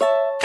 you